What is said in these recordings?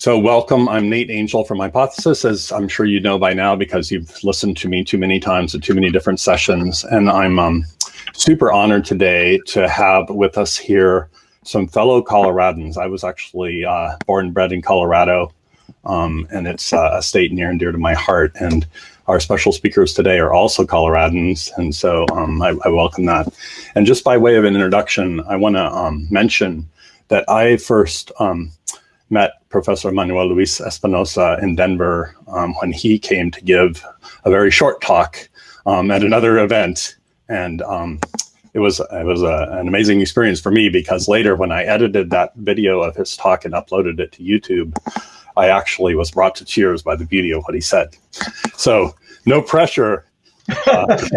So welcome, I'm Nate Angel from Hypothesis, as I'm sure you know by now because you've listened to me too many times at too many different sessions. And I'm um, super honored today to have with us here some fellow Coloradans. I was actually uh, born and bred in Colorado, um, and it's uh, a state near and dear to my heart. And our special speakers today are also Coloradans, and so um, I, I, welcome that. And just by way of an introduction, I want to um, mention that I first um, met Professor Manuel Luis Espinosa in Denver um, when he came to give a very short talk um, at another event. And um, it was it was a, an amazing experience for me because later when I edited that video of his talk and uploaded it to YouTube, I actually was brought to tears by the beauty of what he said. So no pressure uh,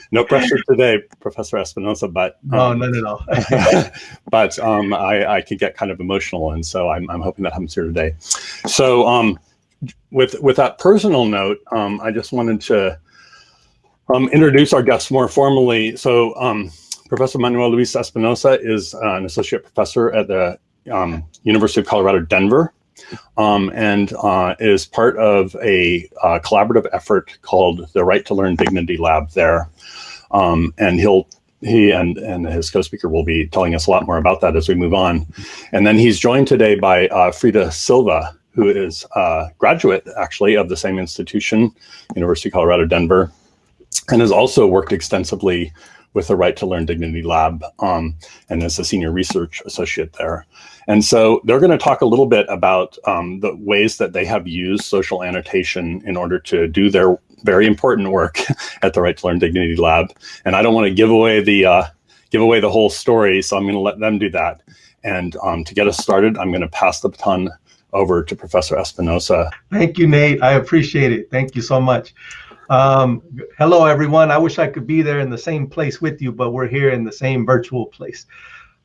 no pressure today, Professor Espinosa, but um, no, no, no, but um, I, I could get kind of emotional, and so I'm, I'm hoping that happens here today. So um, with with that personal note, um, I just wanted to um, introduce our guests more formally. So um, Professor Manuel Luis Espinosa is uh, an associate professor at the University of Colorado, Denver um, and uh, is part of a uh, collaborative effort called the Right to Learn Dignity Lab there. Um, and he'll he and, and his co-speaker will be telling us a lot more about that as we move on. And then he's joined today by uh, Frida Silva, who is a graduate actually of the same institution, University of Colorado, Denver, and has also worked extensively with the Right to Learn Dignity Lab um, and is a senior research associate there. And so they're going to talk a little bit about um, the ways that they have used social annotation in order to do their very important work at the Right to Learn Dignity Lab. And I don't want to give away the uh, give away the whole story, so I'm going to let them do that. And um, to get us started, I'm going to pass the baton over to Professor Espinosa. Thank you, Nate. I appreciate it. Thank you so much. Um, hello, everyone. I wish I could be there in the same place with you, but we're here in the same virtual place.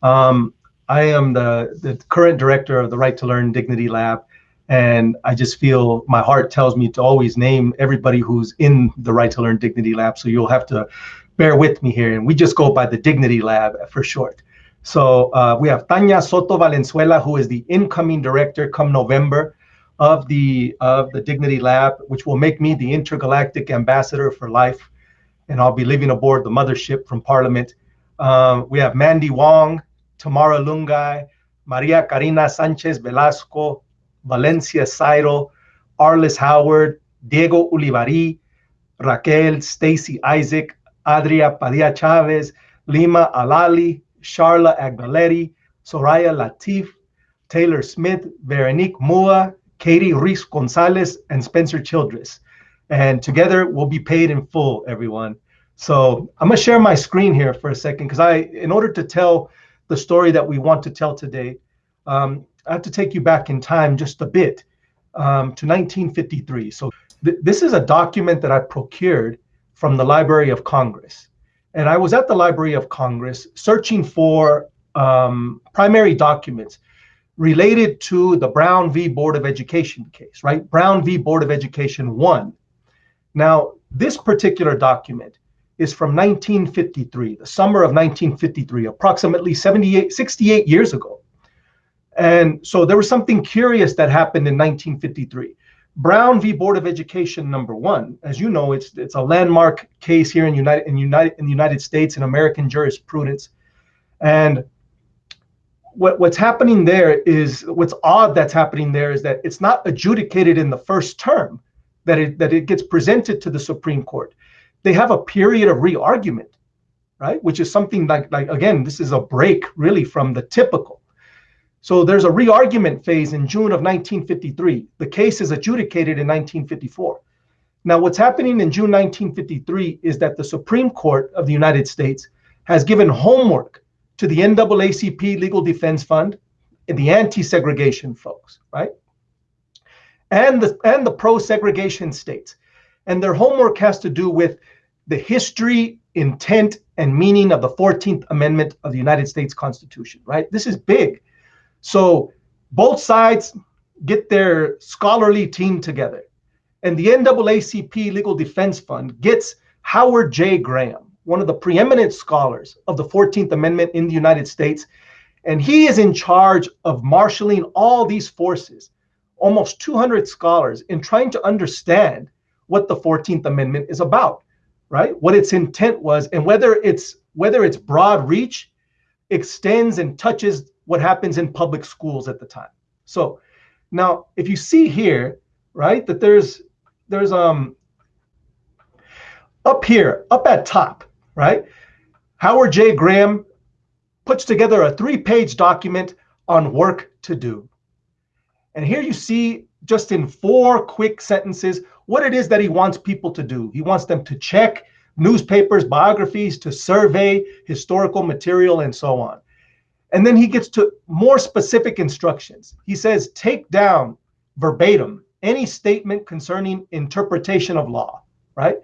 Um, I am the, the current director of the Right to Learn Dignity Lab. And I just feel my heart tells me to always name everybody who's in the Right to Learn Dignity Lab. So you'll have to bear with me here. And we just go by the Dignity Lab for short. So uh, we have Tanya Soto Valenzuela, who is the incoming director come November of the of the Dignity Lab, which will make me the intergalactic ambassador for life. And I'll be living aboard the mothership from Parliament. Um, we have Mandy Wong, Tamara Lungai, Maria Karina Sanchez Velasco, Valencia Sairo, Arlis Howard, Diego Ulibarri, Raquel, Stacy Isaac, Adria Padilla Chavez, Lima Alali, Charla Agbaletti, Soraya Latif, Taylor Smith, Veronique Mua, Katie Ruiz Gonzalez, and Spencer Childress. And together we'll be paid in full, everyone. So I'm gonna share my screen here for a second because I, in order to tell the story that we want to tell today, um, I have to take you back in time just a bit um, to 1953. So th this is a document that I procured from the Library of Congress. And I was at the Library of Congress searching for um, primary documents related to the Brown v. Board of Education case, right? Brown v. Board of Education 1. Now, this particular document is from 1953, the summer of 1953, approximately 78, 68 years ago. And so there was something curious that happened in 1953. Brown v. Board of Education number one, as you know, it's it's a landmark case here in United in United in the United States in American jurisprudence. And what, what's happening there is what's odd that's happening there is that it's not adjudicated in the first term that it that it gets presented to the Supreme Court they have a period of re-argument, right? Which is something like, like again, this is a break really from the typical. So there's a re-argument phase in June of 1953. The case is adjudicated in 1954. Now, what's happening in June 1953 is that the Supreme Court of the United States has given homework to the NAACP Legal Defense Fund and the anti-segregation folks, right? And the and the pro-segregation states. And their homework has to do with the history, intent, and meaning of the 14th Amendment of the United States Constitution, right? This is big. So both sides get their scholarly team together. And the NAACP Legal Defense Fund gets Howard J. Graham, one of the preeminent scholars of the 14th Amendment in the United States. And he is in charge of marshaling all these forces, almost 200 scholars, in trying to understand what the 14th Amendment is about, right? What its intent was, and whether it's whether its broad reach extends and touches what happens in public schools at the time. So now if you see here, right, that there's there's um up here, up at top, right? Howard J. Graham puts together a three page document on work to do. And here you see, just in four quick sentences, what it is that he wants people to do. He wants them to check newspapers, biographies, to survey historical material, and so on. And then he gets to more specific instructions. He says, take down verbatim any statement concerning interpretation of law, right?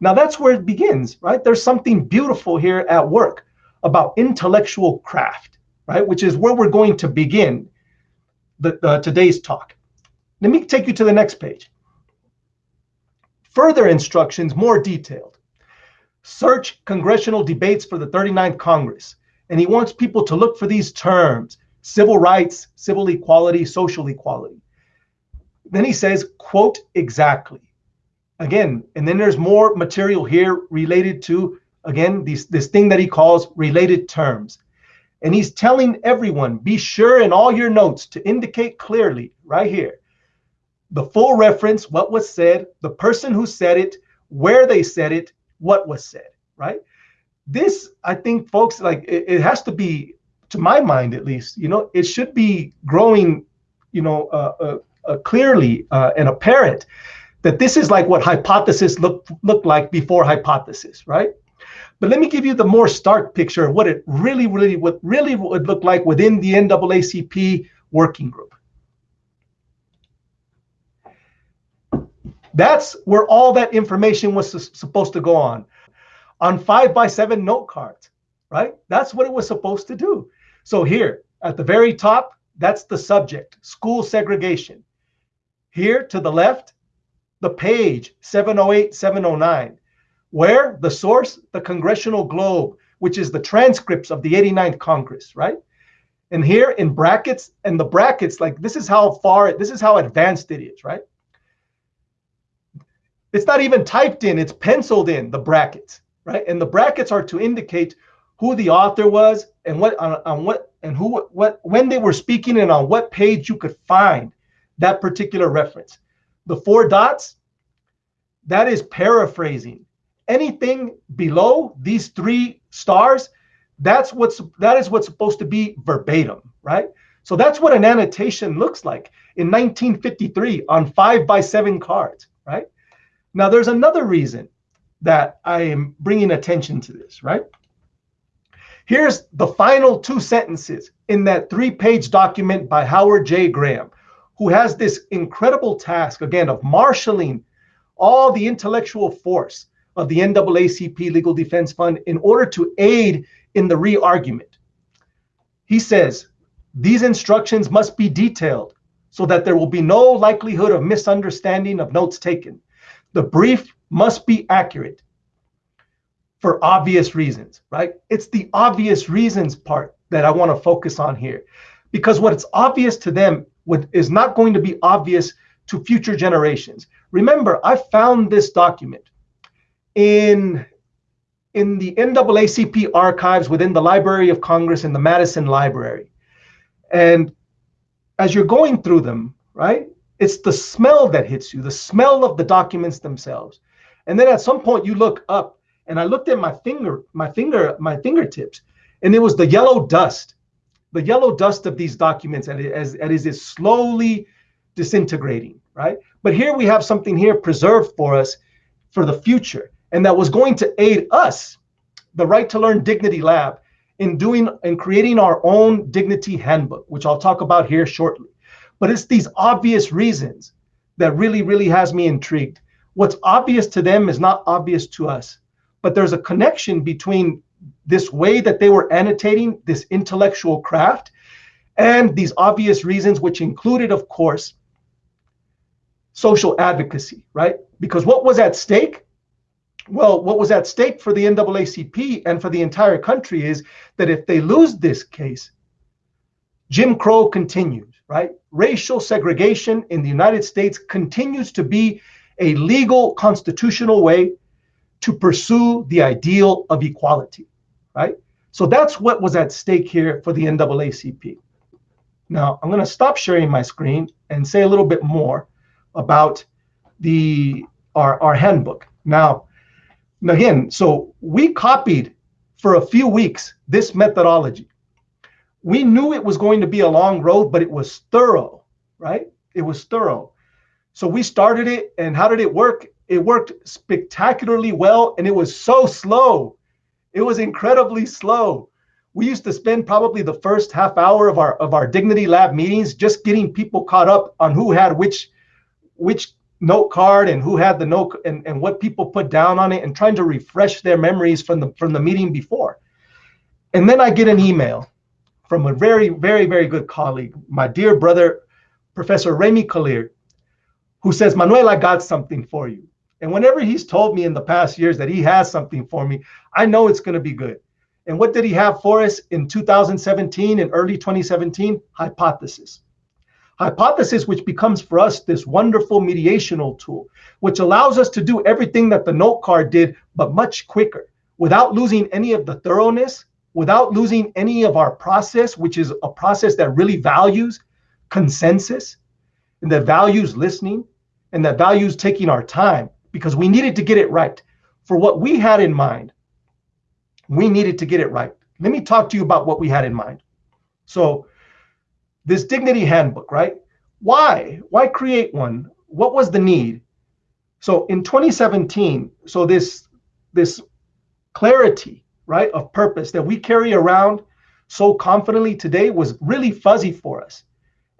Now that's where it begins, right? There's something beautiful here at work about intellectual craft, right? Which is where we're going to begin the, uh, today's talk. Let me take you to the next page. Further instructions, more detailed. Search congressional debates for the 39th Congress. And he wants people to look for these terms, civil rights, civil equality, social equality. Then he says, quote exactly. Again, and then there's more material here related to again, these, this thing that he calls related terms. And he's telling everyone, be sure in all your notes to indicate clearly right here the full reference, what was said, the person who said it, where they said it, what was said, right? This, I think, folks, like it, it has to be, to my mind at least, you know, it should be growing, you know, uh, uh, uh, clearly uh, and apparent that this is like what hypothesis looked looked like before hypothesis, right? But let me give you the more stark picture of what it really, really, what really would look like within the NAACP working group. That's where all that information was supposed to go on, on five by seven note cards, right? That's what it was supposed to do. So here at the very top, that's the subject, school segregation. Here to the left, the page 708, 709. Where? The source, the Congressional Globe, which is the transcripts of the 89th Congress, right? And here in brackets, and the brackets, like this is how far, this is how advanced it is, right? It's not even typed in, it's penciled in, the brackets, right? And the brackets are to indicate who the author was and what on, on what and who what when they were speaking and on what page you could find that particular reference. The four dots, that is paraphrasing anything below these three stars, that's what's that is what's supposed to be verbatim, right? So that's what an annotation looks like in 1953 on five by seven cards, right? Now there's another reason that I am bringing attention to this, right? Here's the final two sentences in that three-page document by Howard J. Graham, who has this incredible task, again, of marshaling all the intellectual force of the NAACP Legal Defense Fund in order to aid in the re-argument. He says, these instructions must be detailed so that there will be no likelihood of misunderstanding of notes taken. The brief must be accurate for obvious reasons, right? It's the obvious reasons part that I want to focus on here. Because what is obvious to them is not going to be obvious to future generations. Remember, I found this document in in the NAACP archives within the Library of Congress in the Madison Library. And as you're going through them, right, it's the smell that hits you, the smell of the documents themselves. And then at some point you look up and I looked at my finger, my finger, my fingertips, and it was the yellow dust, the yellow dust of these documents as, as, as slowly disintegrating, right? But here we have something here preserved for us for the future and that was going to aid us, the Right to Learn Dignity Lab, in doing and creating our own dignity handbook, which I'll talk about here shortly. But it's these obvious reasons that really, really has me intrigued. What's obvious to them is not obvious to us, but there's a connection between this way that they were annotating this intellectual craft and these obvious reasons, which included, of course, social advocacy, right? Because what was at stake well, what was at stake for the NAACP and for the entire country is that if they lose this case, Jim Crow continues, right? Racial segregation in the United States continues to be a legal constitutional way to pursue the ideal of equality, right? So that's what was at stake here for the NAACP. Now, I'm going to stop sharing my screen and say a little bit more about the our, our handbook. Now, again, so we copied for a few weeks this methodology. We knew it was going to be a long road, but it was thorough, right? It was thorough. So we started it, and how did it work? It worked spectacularly well, and it was so slow. It was incredibly slow. We used to spend probably the first half hour of our of our Dignity Lab meetings just getting people caught up on who had which which note card and who had the note and, and what people put down on it and trying to refresh their memories from the from the meeting before. And then I get an email from a very, very, very good colleague, my dear brother, Professor Remi Kalir, who says, Manuel, I got something for you. And whenever he's told me in the past years that he has something for me, I know it's going to be good. And what did he have for us in 2017 and early 2017? Hypothesis. Hypothesis, which becomes for us this wonderful mediational tool, which allows us to do everything that the note card did, but much quicker without losing any of the thoroughness, without losing any of our process, which is a process that really values consensus and that values listening and that values taking our time because we needed to get it right. For what we had in mind, we needed to get it right. Let me talk to you about what we had in mind. So, this dignity handbook, right? Why? Why create one? What was the need? So in 2017, so this this clarity, right, of purpose that we carry around so confidently today was really fuzzy for us.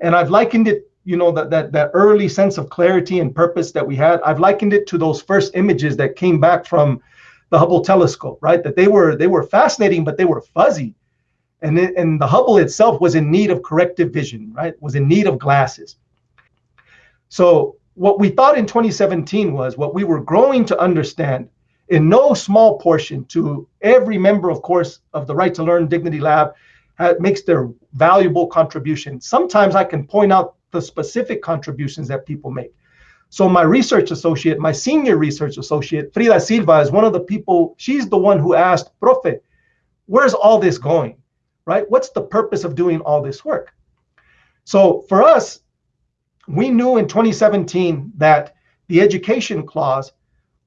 And I've likened it, you know, that that that early sense of clarity and purpose that we had, I've likened it to those first images that came back from the Hubble telescope, right? That they were they were fascinating, but they were fuzzy and, it, and the Hubble itself was in need of corrective vision, right? Was in need of glasses. So what we thought in 2017 was what we were growing to understand in no small portion to every member, of course, of the Right to Learn Dignity Lab makes their valuable contribution. Sometimes I can point out the specific contributions that people make. So my research associate, my senior research associate, Frida Silva, is one of the people, she's the one who asked, Profe, where's all this going? right? What's the purpose of doing all this work? So for us, we knew in 2017 that the education clause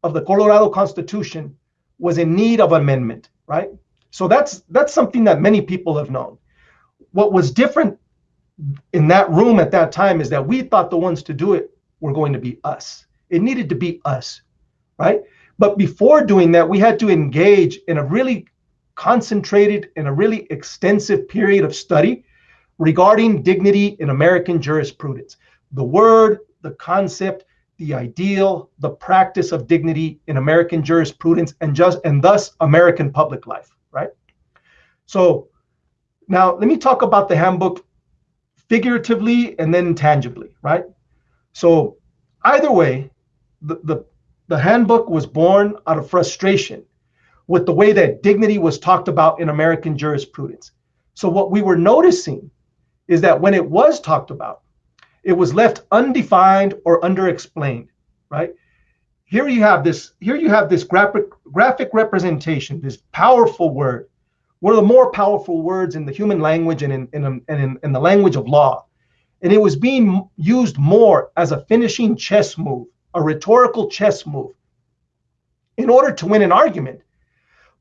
of the Colorado Constitution was in need of amendment, right? So that's that's something that many people have known. What was different in that room at that time is that we thought the ones to do it were going to be us. It needed to be us, right? But before doing that, we had to engage in a really concentrated and a really extensive period of study regarding dignity in American jurisprudence. The word, the concept, the ideal, the practice of dignity in American jurisprudence and just and thus American public life, right? So now let me talk about the handbook figuratively and then tangibly, right? So either way, the, the, the handbook was born out of frustration with the way that dignity was talked about in American jurisprudence. So, what we were noticing is that when it was talked about, it was left undefined or underexplained, right? Here you have this, here you have this graphic, graphic representation, this powerful word, one of the more powerful words in the human language and in, in, in, in, in the language of law. And it was being used more as a finishing chess move, a rhetorical chess move, in order to win an argument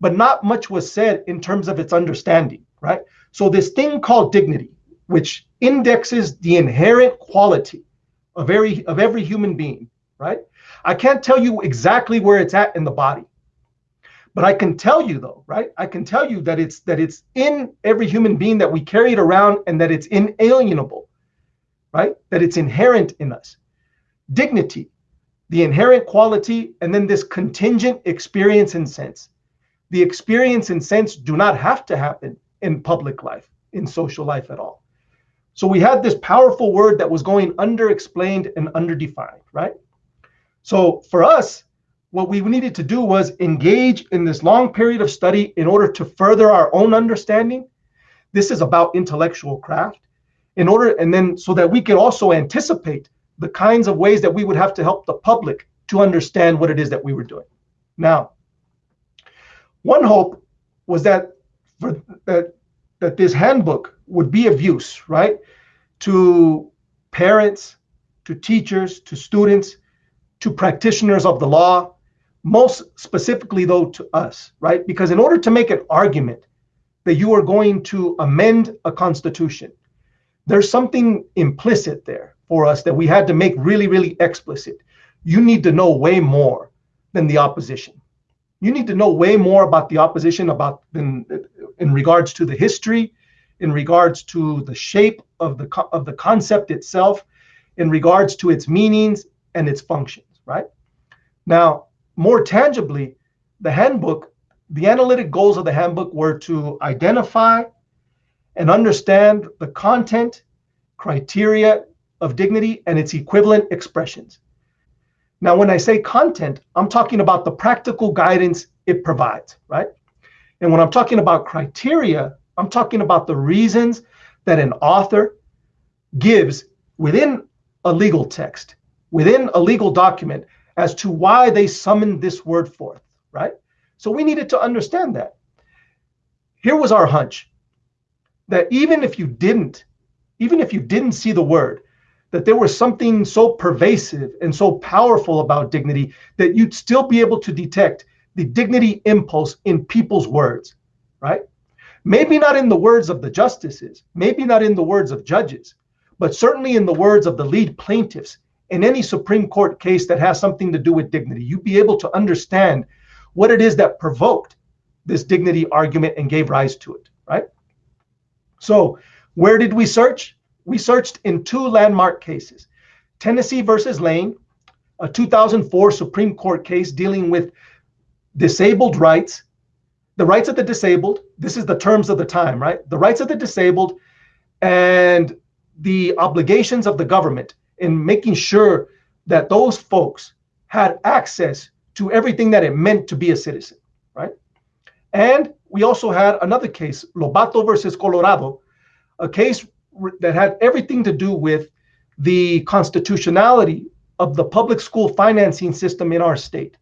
but not much was said in terms of its understanding, right? So this thing called dignity, which indexes the inherent quality of every of every human being, right? I can't tell you exactly where it's at in the body. But I can tell you though, right? I can tell you that it's that it's in every human being that we carry it around and that it's inalienable, right? That it's inherent in us. Dignity, the inherent quality, and then this contingent experience and sense the experience and sense do not have to happen in public life, in social life at all. So we had this powerful word that was going underexplained and underdefined, right? So for us, what we needed to do was engage in this long period of study in order to further our own understanding. This is about intellectual craft. in order, and then so that we could also anticipate the kinds of ways that we would have to help the public to understand what it is that we were doing. Now, one hope was that for, that that this handbook would be of use, right, to parents, to teachers, to students, to practitioners of the law, most specifically though to us, right? Because in order to make an argument that you are going to amend a constitution, there's something implicit there for us that we had to make really, really explicit. You need to know way more than the opposition. You need to know way more about the opposition about than in regards to the history, in regards to the shape of the of the concept itself, in regards to its meanings and its functions, right? Now, more tangibly, the handbook, the analytic goals of the handbook were to identify and understand the content, criteria of dignity, and its equivalent expressions. Now, when I say content, I'm talking about the practical guidance it provides, right? And when I'm talking about criteria, I'm talking about the reasons that an author gives within a legal text, within a legal document, as to why they summoned this word forth, right? So we needed to understand that. Here was our hunch that even if you didn't, even if you didn't see the word, that there was something so pervasive and so powerful about dignity that you'd still be able to detect the dignity impulse in people's words, right? Maybe not in the words of the justices, maybe not in the words of judges, but certainly in the words of the lead plaintiffs in any Supreme Court case that has something to do with dignity. You'd be able to understand what it is that provoked this dignity argument and gave rise to it, right? So, where did we search? We searched in two landmark cases Tennessee versus Lane, a 2004 Supreme Court case dealing with disabled rights, the rights of the disabled. This is the terms of the time, right? The rights of the disabled and the obligations of the government in making sure that those folks had access to everything that it meant to be a citizen, right? And we also had another case, Lobato versus Colorado, a case that had everything to do with the constitutionality of the public school financing system in our state.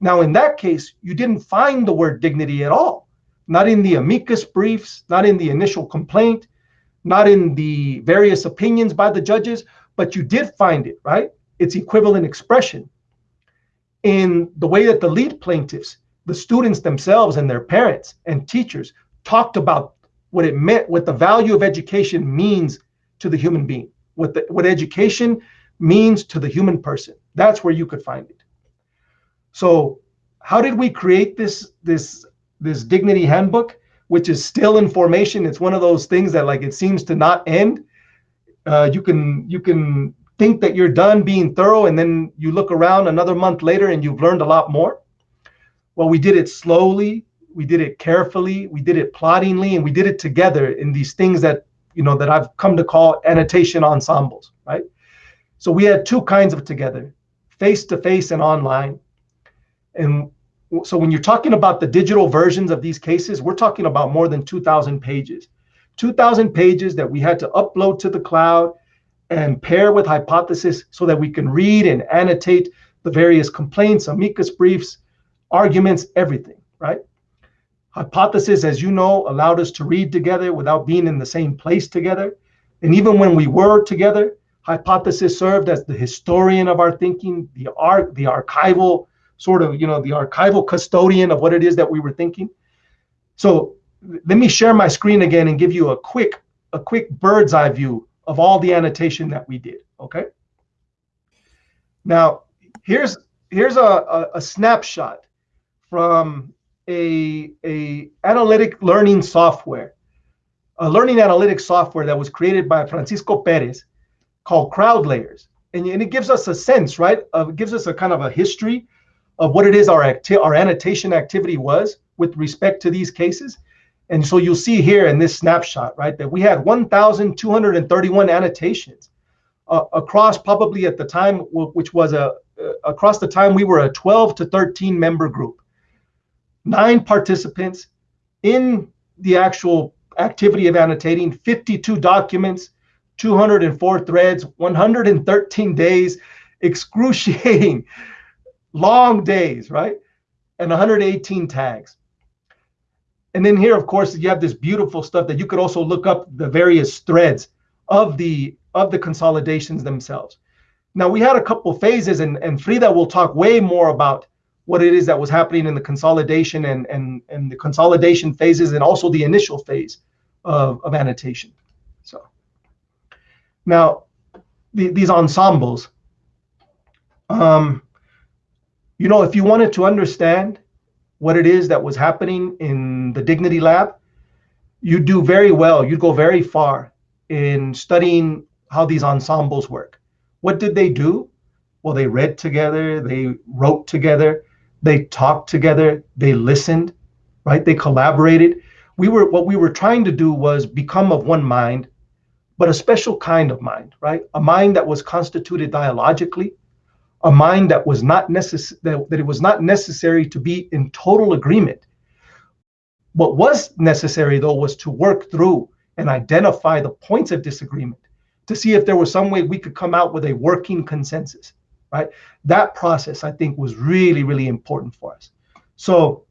Now, in that case, you didn't find the word dignity at all, not in the amicus briefs, not in the initial complaint, not in the various opinions by the judges, but you did find it, right? Its equivalent expression in the way that the lead plaintiffs, the students themselves and their parents and teachers talked about what it meant, what the value of education means to the human being, what the, what education means to the human person. That's where you could find it. So, how did we create this this this dignity handbook, which is still in formation? It's one of those things that like it seems to not end. Uh, you can you can think that you're done being thorough, and then you look around another month later and you've learned a lot more. Well, we did it slowly, we did it carefully, we did it ploddingly, and we did it together in these things that you know that I've come to call annotation ensembles, right? So we had two kinds of together, face to face and online. And so when you're talking about the digital versions of these cases, we're talking about more than 2,000 pages. 2,000 pages that we had to upload to the cloud and pair with hypothesis so that we can read and annotate the various complaints, amicus briefs, arguments, everything, right? Hypothesis, as you know, allowed us to read together without being in the same place together. And even when we were together, hypothesis served as the historian of our thinking, the art, the archival sort of, you know, the archival custodian of what it is that we were thinking. So let me share my screen again and give you a quick, a quick bird's eye view of all the annotation that we did. Okay. Now, here's here's a, a, a snapshot from a, a analytic learning software, a learning analytics software that was created by Francisco Perez called CrowdLaaers. And, and it gives us a sense, right? Of, it gives us a kind of a history of what it is our, acti- our annotation activity was with respect to these cases. And so you'll see here in this snapshot, right, that we had 1,231 annotations uh, across probably at the time, which was a uh, across the time we were a 12 to 13 member group, nine participants in the actual activity of annotating, 52 documents, 204 threads, 113 days, excruciating, long days, right? And 118 tags. And then here, of course, you have this beautiful stuff that you could also look up the various threads of the of the consolidations themselves. Now we had a couple phases, and, and Frida will talk way more about what it is that was happening in the consolidation and, and, and the consolidation phases and also the initial phase of, of annotation. So now the, these ensembles, um, you know, if you wanted to understand what it is that was happening in the Dignity Lab, you'd do very well. You'd go very far in studying how these ensembles work. What did they do? Well, they read together, they wrote together, they talked together, they listened, right? They collaborated. We were what we were trying to do was become of one mind, but a special kind of mind, right? A mind that was constituted dialogically, a mind that was not necessary that, that it was not necessary to be in total agreement. What was necessary though was to work through and identify the points of disagreement to see if there was some way we could come out with a working consensus, right? That process, I think, was really, really important for us. So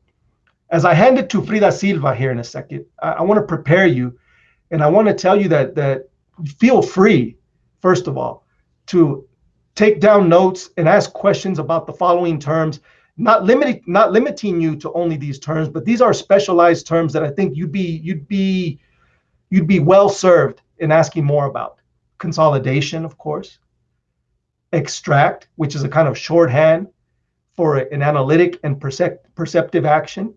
as I hand it to Frida Silva here in a second, I, I want to prepare you and I want to tell you that that feel free, first of all, to take down notes and ask questions about the following terms, not limiting not limiting you to only these terms, but these are specialized terms that I think you'd be you'd be you'd be well served in asking more about. Consolidation, of course, extract, which is a kind of shorthand for an analytic and percep- perceptive action,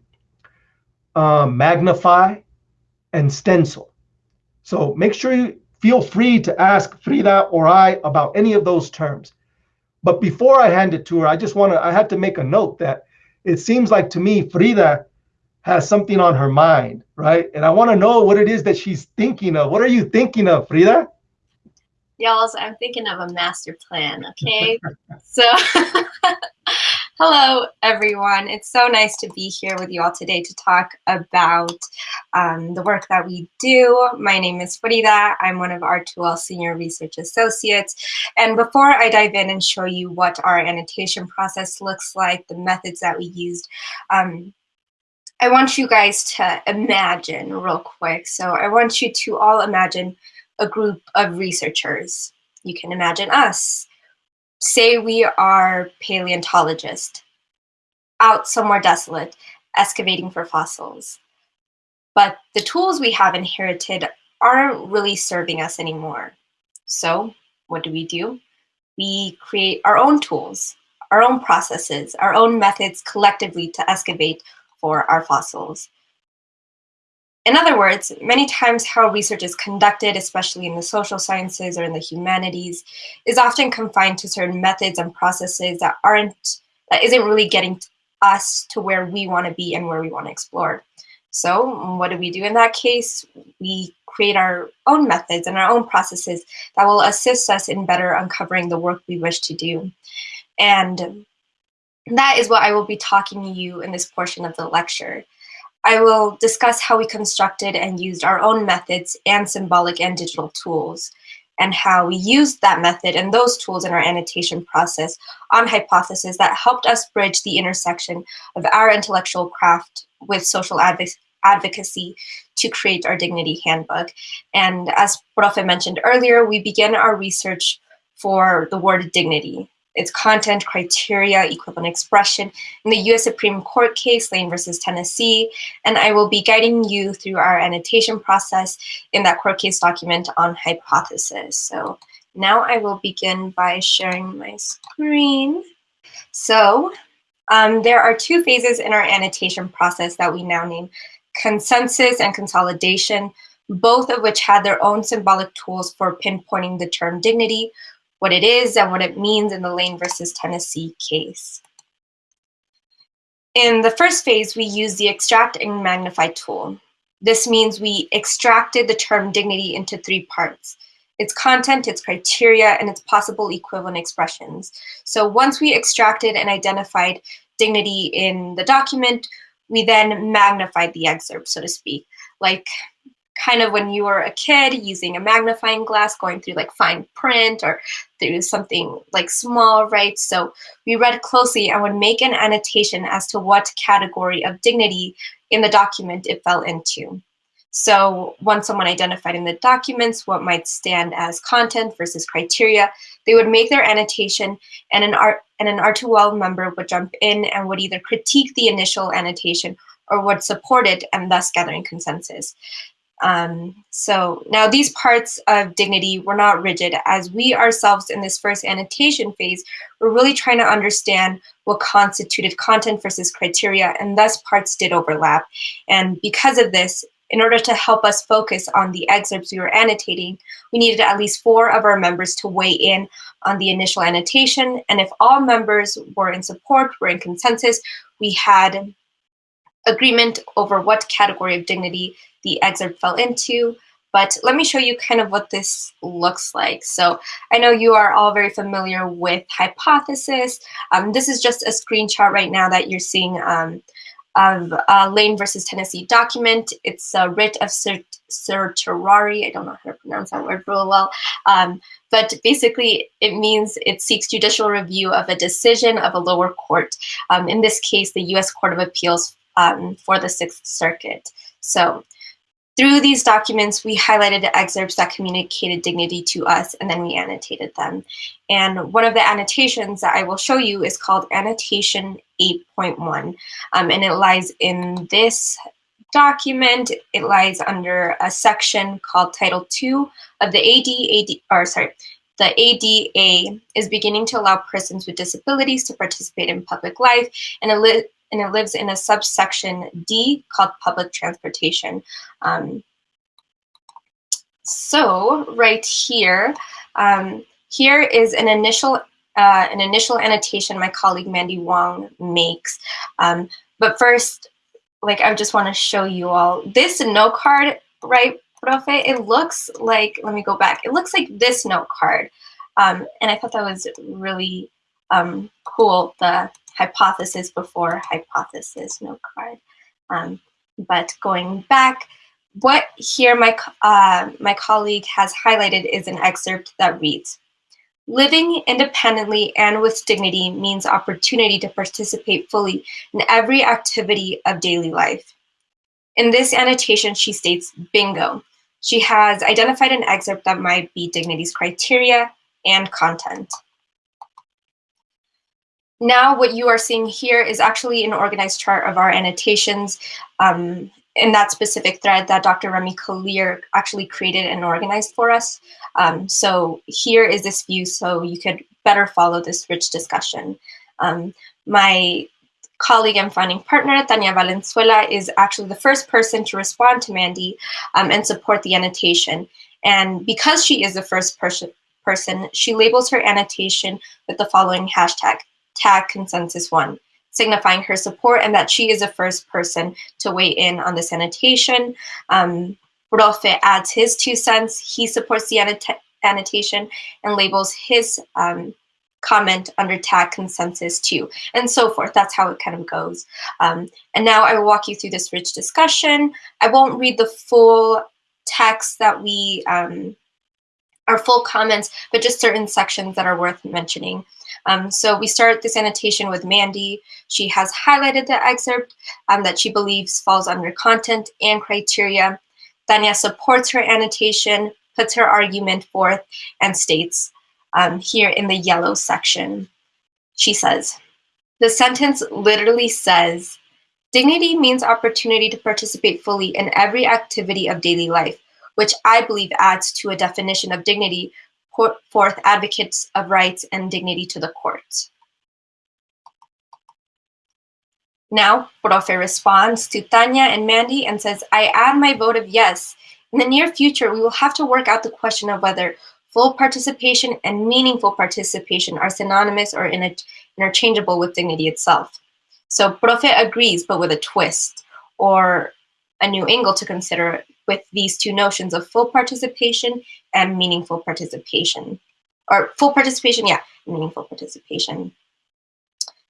um, magnify, and stencil. So make sure you feel free to ask Frida or I about any of those terms. But before I hand it to her, I just want to, I had to make a note that it seems like to me, Frida has something on her mind, right? And I want to know what it is that she's thinking of. What are you thinking of, Frida? Y'all, I'm thinking of a master plan, okay? so, hello, everyone. It's so nice to be here with you all today to talk about um, the work that we do. My name is Frida. I'm one of our 2L Senior Research Associates. And before I dive in and show you what our annotation process looks like, the methods that we used, um, I want you guys to imagine real quick. So I want you to all imagine a group of researchers. You can imagine us. Say we are paleontologists out somewhere desolate, excavating for fossils. But the tools we have inherited aren't really serving us anymore. So what do we do? We create our own tools, our own processes, our own methods collectively to excavate for our fossils. In other words, many times how research is conducted, especially in the social sciences or in the humanities, is often confined to certain methods and processes that aren't, that isn't really getting us to where we want to be and where we want to explore. So what do we do in that case? We create our own methods and our own processes that will assist us in better uncovering the work we wish to do. And that is what I will be talking to you in this portion of the lecture. I will discuss how we constructed and used our own methods and symbolic and digital tools, and how we used that method and those tools in our annotation process on hypotheses that helped us bridge the intersection of our intellectual craft with social adv advocacy to create our Dignity Handbook. And as Profe mentioned earlier, we begin our research for the word dignity, its content, criteria, equivalent expression in the US Supreme Court case, Lane versus Tennessee, and I will be guiding you through our annotation process in that court case document on hypothesis. So now I will begin by sharing my screen. So um, there are two phases in our annotation process that we now name consensus and consolidation, both of which had their own symbolic tools for pinpointing the term dignity, what it is and what it means in the Lane versus Tennessee case. In the first phase, we use the extract and magnify tool. This means we extracted the term dignity into three parts, its content, its criteria, and its possible equivalent expressions. So once we extracted and identified dignity in the document, we then magnified the excerpt, so to speak, like kind of when you were a kid using a magnifying glass, going through like fine print or through something like small, right? So we read closely and would make an annotation as to what category of dignity in the document it fell into. So once someone identified in the documents what might stand as content versus criteria, they would make their annotation and an art and an R2L member would jump in and would either critique the initial annotation or would support it and thus gathering consensus. Um, so now these parts of dignity were not rigid as we ourselves in this first annotation phase were really trying to understand what constituted content versus criteria and thus parts did overlap. And because of this, in order to help us focus on the excerpts we were annotating, we needed at least four of our members to weigh in on the initial annotation. And if all members were in support, were in consensus, we had agreement over what category of dignity the excerpt fell into. But let me show you kind of what this looks like. So I know you are all very familiar with hypothesis. Um, this is just a screenshot right now that you're seeing um, of uh, Lane versus Tennessee document. It's a writ of certiorari. I don't know how to pronounce that word real well. Um, but basically, it means it seeks judicial review of a decision of a lower court. Um, in this case, the U.S. Court of Appeals um, for the Sixth Circuit. So through these documents, we highlighted excerpts that communicated dignity to us, and then we annotated them. And one of the annotations that I will show you is called Annotation 8.1, um, and it lies in this document. It lies under a section called Title 2 of the AD, AD or sorry, the ADA is beginning to allow persons with disabilities to participate in public life, and and it lives in a subsection D called public transportation. Um, so right here, um, here is an initial uh, an initial annotation my colleague Mandy Wong makes. Um, but first, like I just want to show you all this note card, right, Profe? It looks like, let me go back. It looks like this note card. Um, and I thought that was really um, cool, the hypothesis before hypothesis no card. Um, but going back, what here my, uh, my colleague has highlighted is an excerpt that reads, Living independently and with dignity means opportunity to participate fully in every activity of daily life. In this annotation, she states, bingo. She has identified an excerpt that might be dignity's criteria and content. Now what you are seeing here is actually an organized chart of our annotations um, in that specific thread that Dr. Remi Kalir actually created and organized for us. Um, so here is this view so you could better follow this rich discussion. Um, my colleague and founding partner, Tania Valenzuela, is actually the first person to respond to Mandy um, and support the annotation. And because she is the first person, person, she labels her annotation with the following hashtag, tag consensus one, signifying her support and that she is the first person to weigh in on this annotation. Um, Profe adds his two cents. He supports the annotation and labels his um, comment under tag consensus two, and so forth. That's how it kind of goes. Um, and now I will walk you through this rich discussion. I won't read the full text that we, um, our full comments, but just certain sections that are worth mentioning. Um, so we start this annotation with Mandy. She has highlighted the excerpt um, that she believes falls under content and criteria. Tanya supports her annotation, puts her argument forth, and states um, here in the yellow section, she says, the sentence literally says, dignity means opportunity to participate fully in every activity of daily life, which I believe adds to a definition of dignity put forth advocates of rights and dignity to the court. Now, Profe responds to Tanya and Mandy and says, I add my vote of yes. In the near future, we will have to work out the question of whether full participation and meaningful participation are synonymous or interchangeable with dignity itself. So Profe agrees, but with a twist or a new angle to consider with these two notions of full participation and meaningful participation. Or full participation, yeah, meaningful participation.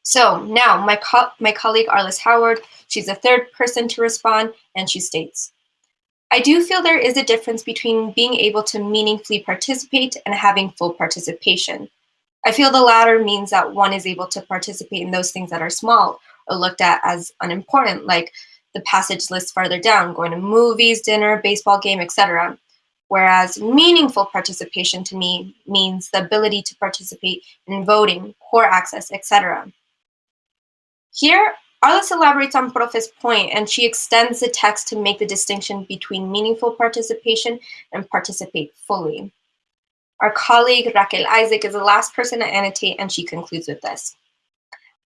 So now my, co my colleague Arliss Howard, she's the third person to respond and she states, I do feel there is a difference between being able to meaningfully participate and having full participation. I feel the latter means that one is able to participate in those things that are small or looked at as unimportant, like the passage lists farther down, going to movies, dinner, baseball game, etc. Whereas meaningful participation to me means the ability to participate in voting, core access, etc. Here, Arliss elaborates on Profe's point and she extends the text to make the distinction between meaningful participation and participate fully. Our colleague Raquel Isaac is the last person to annotate and she concludes with this.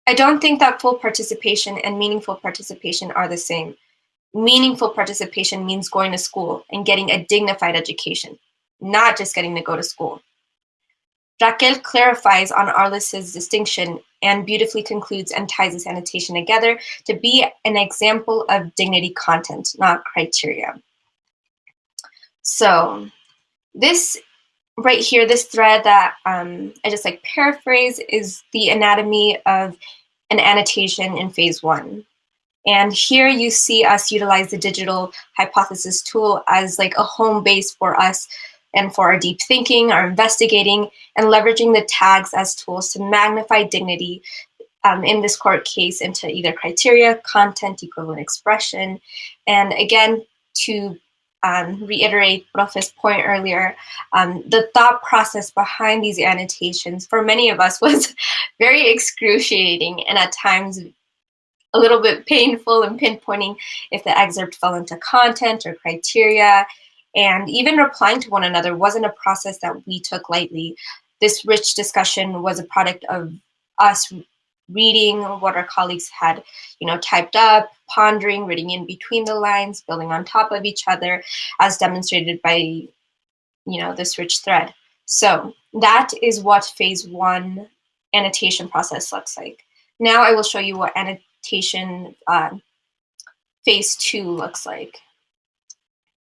I don't think that full participation and meaningful participation are the same. Meaningful participation means going to school and getting a dignified education, not just getting to go to school. Raquel clarifies on Arliss's distinction and beautifully concludes and ties this annotation together to be an example of dignity content, not criteria. So this right here, this thread that um, I just like paraphrase is the anatomy of an annotation in phase one. And here you see us utilize the digital hypothesis tool as like a home base for us and for our deep thinking, our investigating, and leveraging the tags as tools to magnify dignity um, in this court case into either criteria, content, equivalent expression, and again, to um, reiterate Prof's point earlier, um, the thought process behind these annotations for many of us was very excruciating and at times a little bit painful in pinpointing if the excerpt fell into content or criteria. And even replying to one another wasn't a process that we took lightly. This rich discussion was a product of us reading what our colleagues had, you know, typed up, pondering, reading in between the lines, building on top of each other, as demonstrated by, you know, this rich thread. So that is what phase one annotation process looks like. Now I will show you what annotation uh, phase two looks like.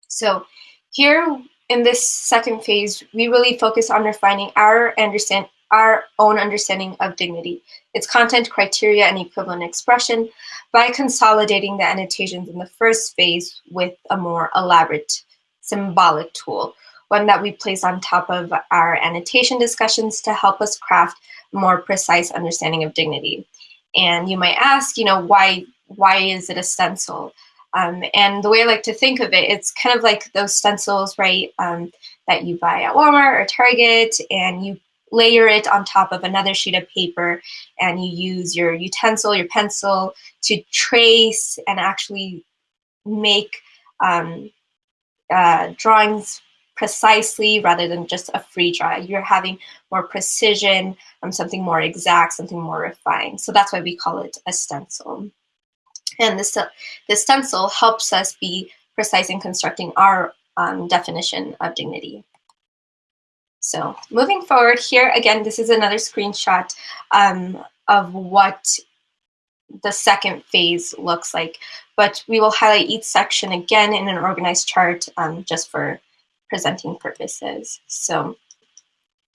So here in this second phase, we really focus on refining our understand our own understanding of dignity, its content, criteria, and equivalent expression by consolidating the annotations in the first phase with a more elaborate symbolic tool, one that we place on top of our annotation discussions to help us craft more precise understanding of dignity. And you might ask, you know, why, why is it a stencil? Um, and the way I like to think of it, it's kind of like those stencils, right, um, that you buy at Walmart or Target, and you layer it on top of another sheet of paper and you use your utensil, your pencil to trace and actually make um, uh, drawings precisely rather than just a free draw. You're having more precision, um, something more exact, something more refined. So that's why we call it a stencil. And this, the stencil helps us be precise in constructing our um, definition of dignity. So moving forward here, again, this is another screenshot um, of what the second phase looks like. But we will highlight each section again in an organized chart um, just for presenting purposes. So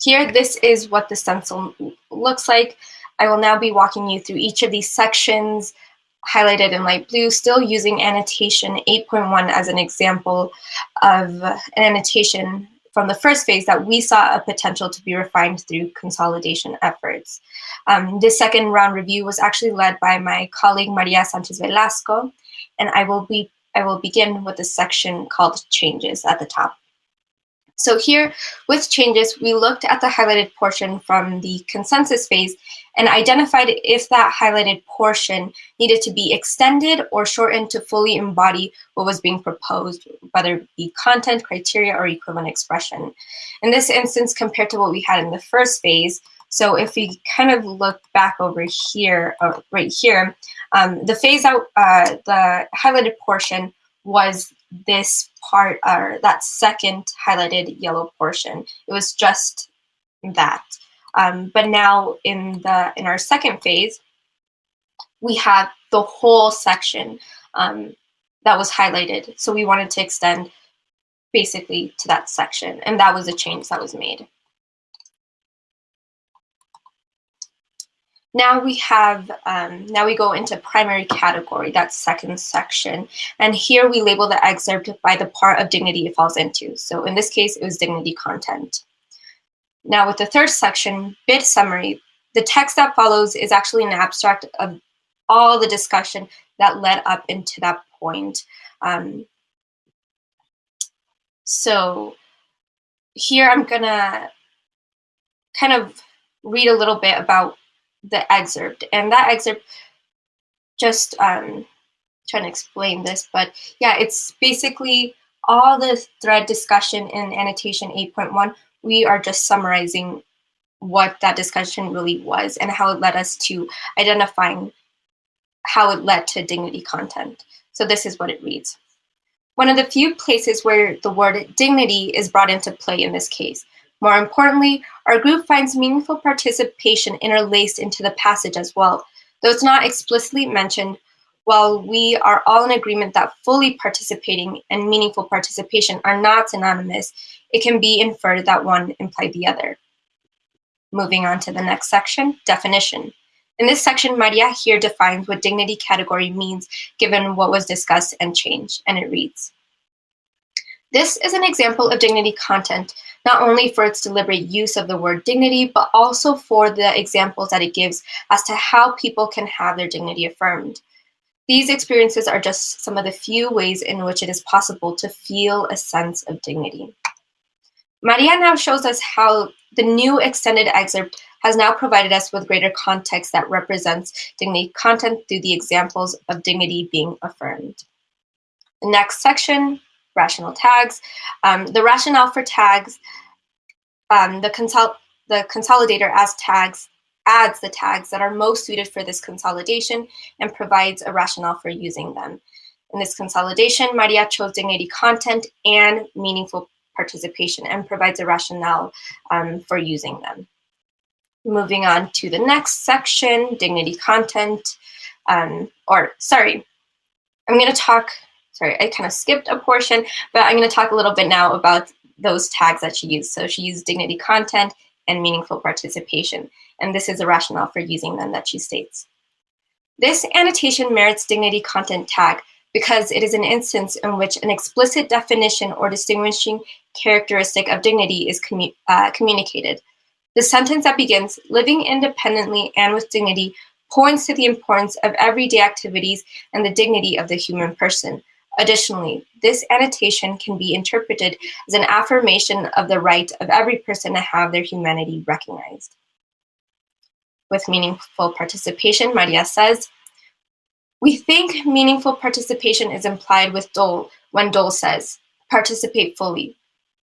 here, this is what the stencil looks like. I will now be walking you through each of these sections highlighted in light blue, still using annotation 8.1 as an example of an annotation from the first phase that we saw a potential to be refined through consolidation efforts. Um, this second round review was actually led by my colleague Maria Sanchez Velasco, and I will be I will begin with a section called changes at the top. So here, with changes, we looked at the highlighted portion from the consensus phase and identified if that highlighted portion needed to be extended or shortened to fully embody what was being proposed, whether it be content, criteria, or equivalent expression. In this instance, compared to what we had in the first phase, so if we kind of look back over here, uh, right here, um, the phase out, uh, the highlighted portion was this part or that second highlighted yellow portion. It was just that. Um, but now in the in our second phase, we have the whole section um, that was highlighted. So we wanted to extend basically to that section, and that was a change that was made. Now we have, um, now we go into primary category, that second section. And here we label the excerpt by the part of dignity it falls into. So in this case, it was dignity content. Now with the third section, bit summary, the text that follows is actually an abstract of all the discussion that led up into that point. Um, so here I'm gonna kind of read a little bit about the excerpt. And that excerpt, just um, trying to explain this, but yeah, it's basically all the thread discussion in annotation 8.1. We are just summarizing what that discussion really was and how it led us to identifying how it led to dignity content. So this is what it reads. One of the few places where the word dignity is brought into play in this case. More importantly, our group finds meaningful participation interlaced into the passage as well. Though it's not explicitly mentioned, while we are all in agreement that fully participating and meaningful participation are not synonymous, it can be inferred that one implied the other. Moving on to the next section, definition. In this section, Maria here defines what dignity category means given what was discussed and changed, and it reads, this is an example of dignity content, not only for its deliberate use of the word dignity, but also for the examples that it gives as to how people can have their dignity affirmed. These experiences are just some of the few ways in which it is possible to feel a sense of dignity. Maria now shows us how the new extended excerpt has now provided us with greater context that represents dignity content through the examples of dignity being affirmed. The next section rational tags. Um, the rationale for tags, um, the, consol the consolidator as tags adds the tags that are most suited for this consolidation and provides a rationale for using them. In this consolidation, Maria chose dignity content and meaningful participation and provides a rationale um, for using them. Moving on to the next section, dignity content, um, or sorry, I'm gonna talk sorry, I kind of skipped a portion, but I'm going to talk a little bit now about those tags that she used. So she used dignity content and meaningful participation. And this is a rationale for using them that she states. This annotation merits dignity content tag because it is an instance in which an explicit definition or distinguishing characteristic of dignity is commu uh, communicated. The sentence that begins, living independently and with dignity, points to the importance of everyday activities and the dignity of the human person, Additionally, this annotation can be interpreted as an affirmation of the right of every person to have their humanity recognized. With meaningful participation, Maria says, we think meaningful participation is implied with Dole when Dole says, participate fully.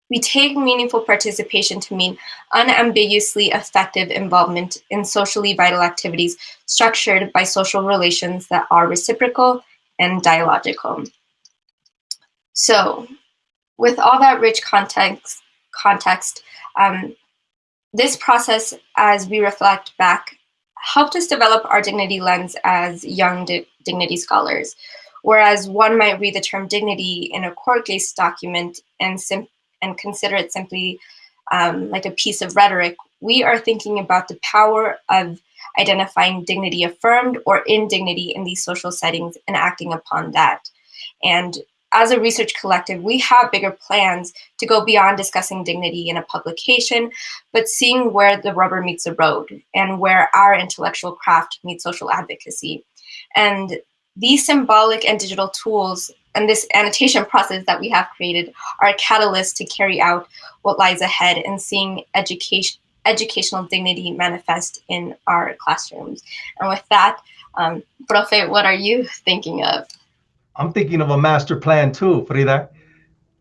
We take meaningful participation to mean unambiguously effective involvement in socially vital activities structured by social relations that are reciprocal and dialogical. So with all that rich context, context um, this process, as we reflect back, helped us develop our dignity lens as young di dignity scholars. Whereas one might read the term dignity in a court case document and, and consider it simply um, like a piece of rhetoric, we are thinking about the power of identifying dignity affirmed or indignity in these social settings and acting upon that. And as a research collective, we have bigger plans to go beyond discussing dignity in a publication, but seeing where the rubber meets the road and where our intellectual craft meets social advocacy. And these symbolic and digital tools and this annotation process that we have created are a catalyst to carry out what lies ahead and seeing education educational dignity manifest in our classrooms. And with that, um, Profe, what are you thinking of? I'm thinking of a master plan too, Frida,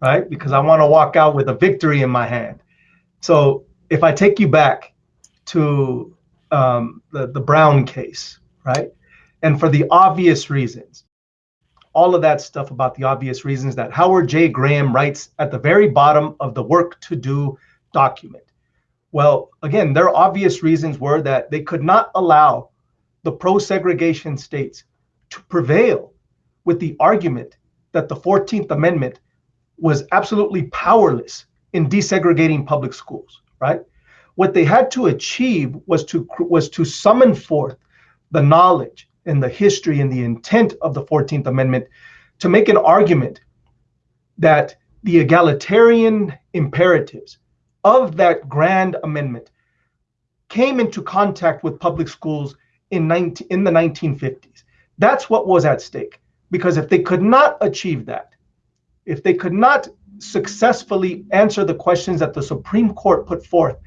right? Because I want to walk out with a victory in my hand. So if I take you back to um, the, the Brown case, right? And for the obvious reasons, all of that stuff about the obvious reasons that Howard J. Graham writes at the very bottom of the work to do document. Well, again, their obvious reasons were that they could not allow the pro segregation states to prevail with the argument that the 14th Amendment was absolutely powerless in desegregating public schools, right? What they had to achieve was to was to summon forth the knowledge and the history and the intent of the 14th Amendment to make an argument that the egalitarian imperatives of that grand amendment came into contact with public schools in 19, in the 1950s. That's what was at stake. Because if they could not achieve that, if they could not successfully answer the questions that the Supreme Court put forth,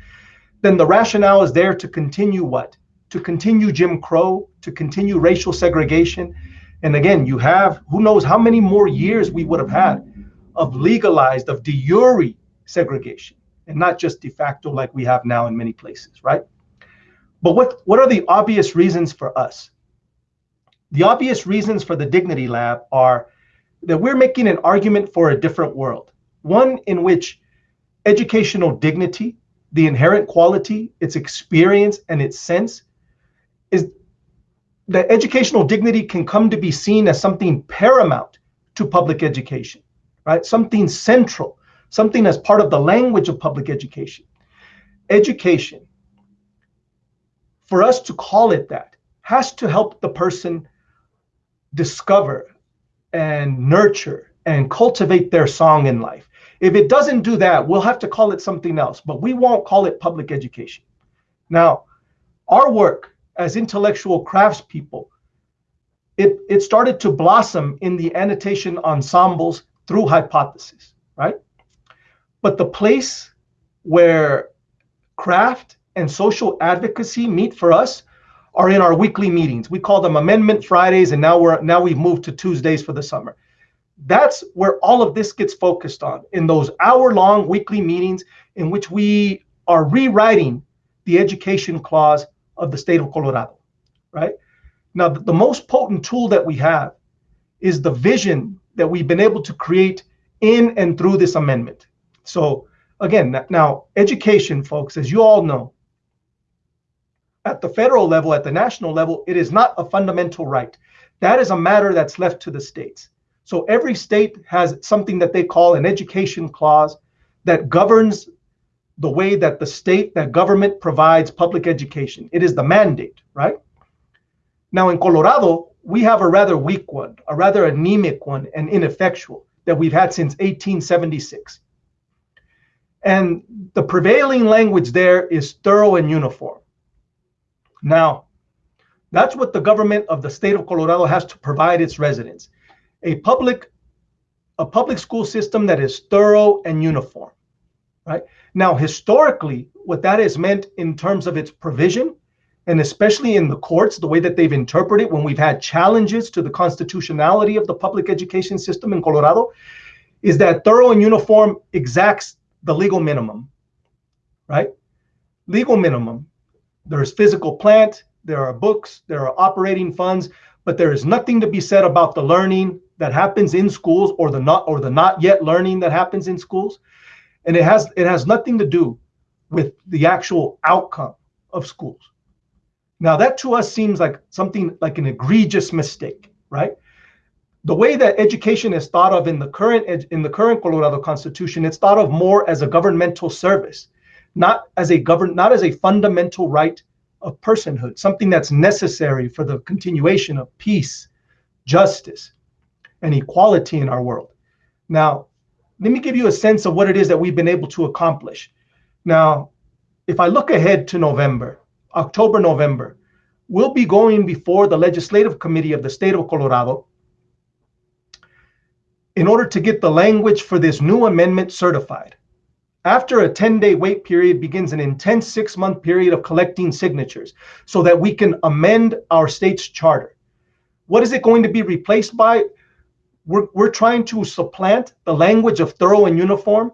then the rationale is there to continue what? To continue Jim Crow, to continue racial segregation. And again, you have who knows how many more years we would have had of legalized, of de jure segregation, and not just de facto like we have now in many places, right? But what, what are the obvious reasons for us? The obvious reasons for the Dignity Lab are that we're making an argument for a different world, one in which educational dignity, the inherent quality, its experience, and its sense is that educational dignity can come to be seen as something paramount to public education, right? Something central, something as part of the language of public education. Education, for us to call it that, has to help the person discover and nurture and cultivate their song in life. If it doesn't do that, we'll have to call it something else, but we won't call it public education. Now, our work as intellectual craftspeople, it, it started to blossom in the annotation ensembles through hypothesis, right? But the place where craft and social advocacy meet for us are in our weekly meetings. We call them Amendment Fridays, and now we're now we've moved to Tuesdays for the summer. That's where all of this gets focused on in those hour-long weekly meetings in which we are rewriting the education clause of the state of Colorado, right? Now, the most potent tool that we have is the vision that we've been able to create in and through this amendment. So again, now education, folks, as you all know, at the federal level, at the national level, it is not a fundamental right. That is a matter that's left to the states. So every state has something that they call an education clause that governs the way that the state, that government provides public education. It is the mandate, right? Now in Colorado, we have a rather weak one, a rather anemic one and ineffectual that we've had since 1876. And the prevailing language there is thorough and uniform. Now, that's what the government of the state of Colorado has to provide its residents. A public a public school system that is thorough and uniform, right? Now, historically, what that has meant in terms of its provision, and especially in the courts, the way that they've interpreted when we've had challenges to the constitutionality of the public education system in Colorado, is that thorough and uniform exacts the legal minimum, right? Legal minimum there's physical plant, there are books, there are operating funds, but there is nothing to be said about the learning that happens in schools or the not or the not yet learning that happens in schools. And it has it has nothing to do with the actual outcome of schools. Now that to us seems like something like an egregious mistake, right? The way that education is thought of in the current in the current Colorado Constitution, it's thought of more as a governmental service not as a govern not as a fundamental right of personhood, something that's necessary for the continuation of peace, justice, and equality in our world. Now, let me give you a sense of what it is that we've been able to accomplish. Now, if I look ahead to November, October, November, we'll be going before the Legislative Committee of the state of Colorado in order to get the language for this new amendment certified. After a 10 day wait period begins an intense six month period of collecting signatures so that we can amend our state's charter. What is it going to be replaced by? We're, we're trying to supplant the language of thorough and uniform,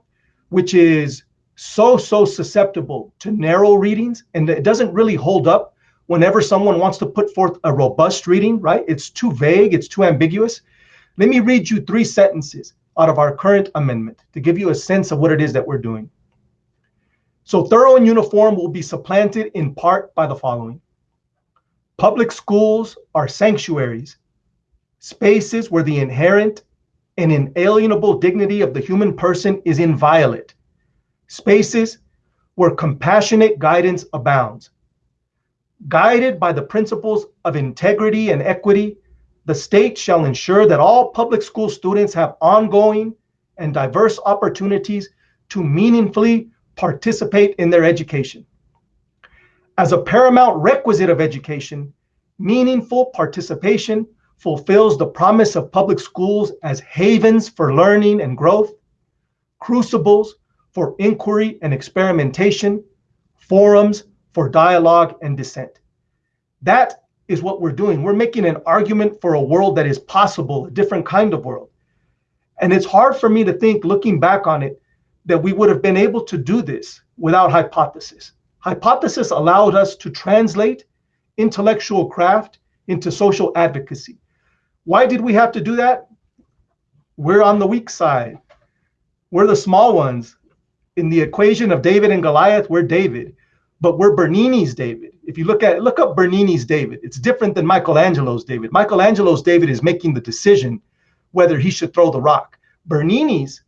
which is so, so susceptible to narrow readings. And it doesn't really hold up whenever someone wants to put forth a robust reading, right? It's too vague, it's too ambiguous. Let me read you three sentences out of our current amendment to give you a sense of what it is that we're doing. So thorough and uniform will be supplanted in part by the following. Public schools are sanctuaries, spaces where the inherent and inalienable dignity of the human person is inviolate, spaces where compassionate guidance abounds. Guided by the principles of integrity and equity, the state shall ensure that all public school students have ongoing and diverse opportunities to meaningfully participate in their education. As a paramount requisite of education, meaningful participation fulfills the promise of public schools as havens for learning and growth, crucibles for inquiry and experimentation, forums for dialogue and dissent. That is what we're doing. We're making an argument for a world that is possible, a different kind of world. And it's hard for me to think, looking back on it, that we would have been able to do this without hypothesis. Hypothesis allowed us to translate intellectual craft into social advocacy. Why did we have to do that? We're on the weak side. We're the small ones. In the equation of David and Goliath, we're David, but we're Bernini's David. If you look at look up Bernini's David, it's different than Michelangelo's David. Michelangelo's David is making the decision whether he should throw the rock. Bernini's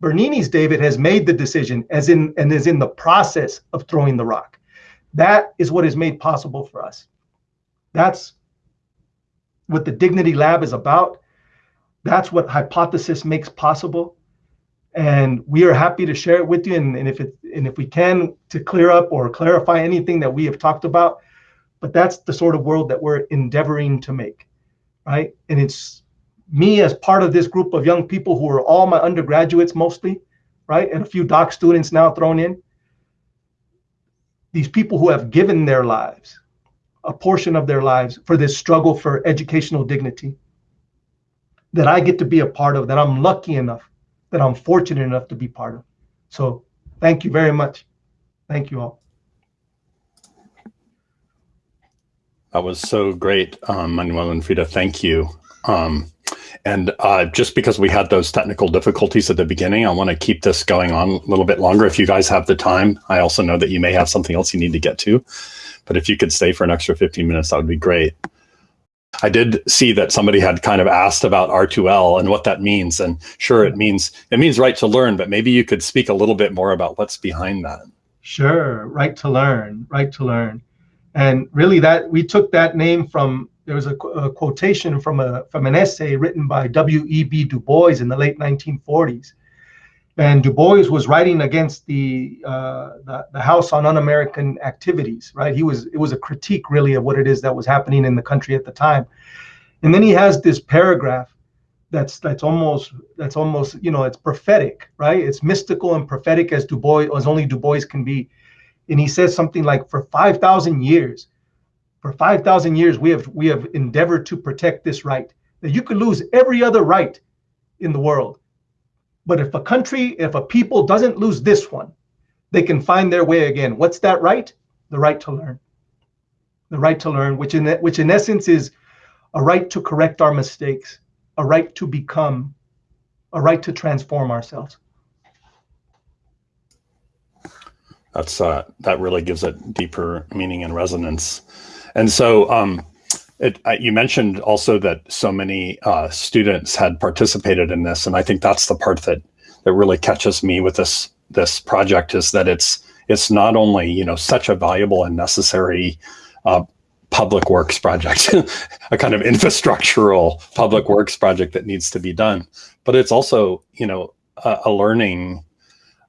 Bernini's David has made the decision as in and is in the process of throwing the rock. That is what is made possible for us. That's what the Dignity Lab is about. That's what hypothesis makes possible. And we are happy to share it with you. And, and if it and if we can to clear up or clarify anything that we have talked about, but that's the sort of world that we're endeavoring to make. Right. And it's me as part of this group of young people who are all my undergraduates mostly, right? And a few doc students now thrown in. These people who have given their lives, a portion of their lives for this struggle for educational dignity that I get to be a part of, that I'm lucky enough, that I'm fortunate enough to be part of. So thank you very much. Thank you all. That was so great, um, Manuel and Frida. Thank you. Um, and uh, just because we had those technical difficulties at the beginning, I want to keep this going on a little bit longer. If you guys have the time, I also know that you may have something else you need to get to. But if you could stay for an extra 15 minutes, that would be great. I did see that somebody had kind of asked about R2L and what that means. And sure, it hmm. means it means right to learn, but maybe you could speak a little bit more about what's behind that. Sure, right to learn, right to learn. And really that we took that name from there was a, a, quotation from a from an essay written by W.E.B. Du Bois in the late 1940s, and Du Bois was writing against the, uh, the the House on Un-American Activities. Right, he was it was a critique really of what it is that was happening in the country at the time, and then he has this paragraph that's that's almost that's almost you know it's prophetic, right? It's mystical and prophetic as Du Bois as only Du Bois can be, and he says something like, for five thousand years for 5,000 years, we have, we have endeavored to protect this right. That you could lose every other right in the world. But if a country, if a people doesn't lose this one, they can find their way again. What's that right? The right to learn. The right to learn, which in, which in essence is a right to correct our mistakes, a right to become, a right to transform ourselves. That's uh, that really gives it deeper meaning and resonance. And so um, it, uh, you mentioned also that so many uh, students had participated in this, and I think that's the part that that really catches me with this this project is that it's it's not only you know such a valuable and necessary uh, public works project, a kind of infrastructural public works project that needs to be done, but it's also you know a, a learning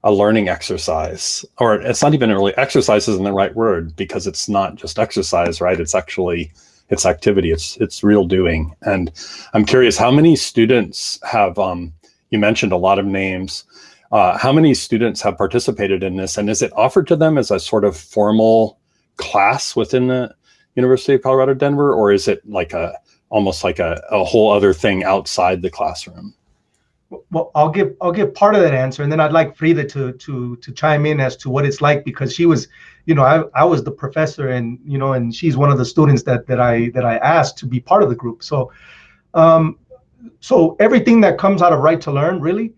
a learning exercise or it's not even really exercise isn't the right word because it's not just exercise right? It's actually it's activity it's it's real doing. And i'm curious how many students have um, you mentioned a lot of names uh, how many students have participated in this? And is it offered to them as a sort of formal class within the university of colorado denver or is it like a almost like a, a whole other thing outside the classroom well, I'll give I'll give part of that answer, and then I'd like Frida to to to chime in as to what it's like because she was, you know, I, I was the professor, and you know, and she's one of the students that that I that I asked to be part of the group. So, um, so everything that comes out of Right to Learn really,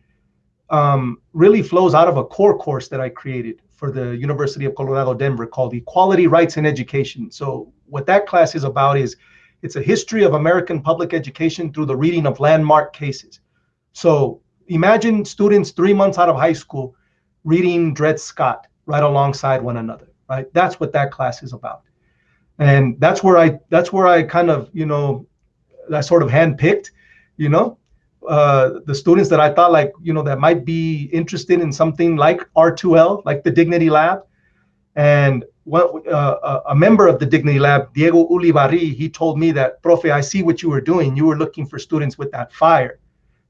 um, really flows out of a core course that I created for the University of Colorado Denver called Equality, Rights, and Education. So what that class is about is it's a history of American public education through the reading of landmark cases. So imagine students three months out of high school reading Dred Scott right alongside one another, right? That's what that class is about. And that's where I that's where I kind of, you know, that sort of handpicked, you know, uh, the students that I thought like, you know, that might be interested in something like R2L, like the Dignity Lab. And what, uh, a member of the Dignity Lab, Diego Ulibarri, he told me that, Profe, I see what you were doing. You were looking for students with that fire,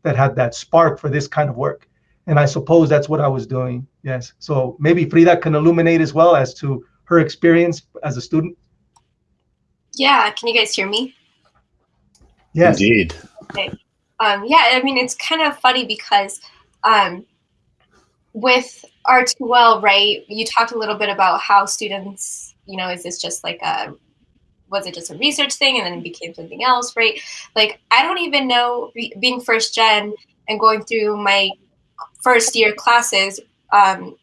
that had that spark for this kind of work. And I suppose that's what I was doing. Yes. So maybe Frida can illuminate as well as to her experience as a student. Yeah. Can you guys hear me? Yes. Indeed. Okay. Um, yeah, I mean, it's kind of funny because um, with R2L, right, you talked a little bit about how students, you know, is this just like a, was it just a research thing and then it became something else, right? Like, I don't even know, being first gen and going through my first year classes, um,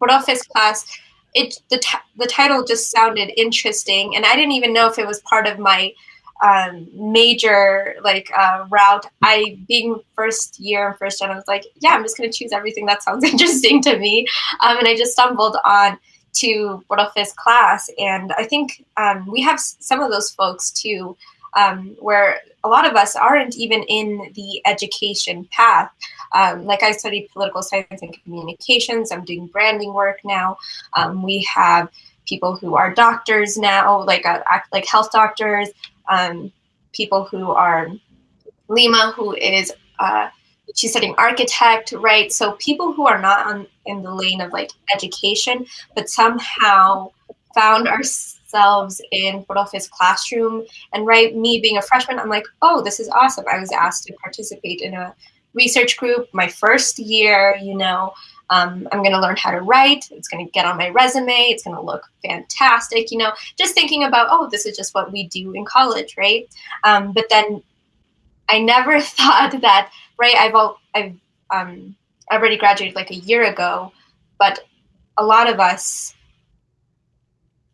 Profes class, it the, the title just sounded interesting and I didn't even know if it was part of my um, major like uh, route. I being first year first gen, I was like, yeah, I'm just gonna choose everything that sounds interesting to me, um, and I just stumbled on to Profes class, and I think um, we have some of those folks too, um, where a lot of us aren't even in the education path. Um, like I studied political science and communications. I'm doing branding work now. Um, we have people who are doctors now, like uh, like health doctors um, people who are Lima, who is uh, she's studying architect, right? So people who are not on, in the lane of like education, but somehow found ourselves in Profes classroom. And right, me being a freshman, I'm like, oh, this is awesome. I was asked to participate in a research group my first year, you know, um, I'm going to learn how to write. It's going to get on my resume. It's going to look fantastic. You know, just thinking about, oh, this is just what we do in college, right? Um, but then I never thought that, right? I've all, I've um, already graduated like a year ago, but a lot of us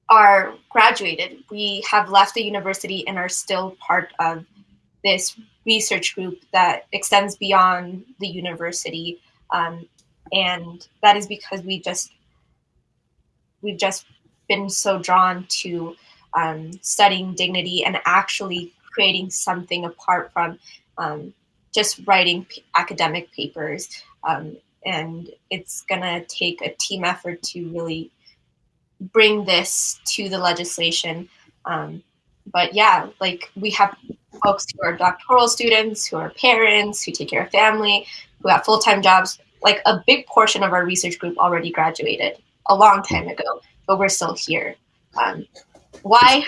are graduated. We have left the university and are still part of this research group that extends beyond the university. Um, and that is because we just we've just been so drawn to um, studying dignity and actually creating something apart from um, just writing academic papers. Um, and it's going to take a team effort to really bring this to the legislation. Um, but yeah, like we have folks who are doctoral students, who are parents, who take care of family, who have full time jobs like a big portion of our research group already graduated a long time ago, but we're still here. Um, why?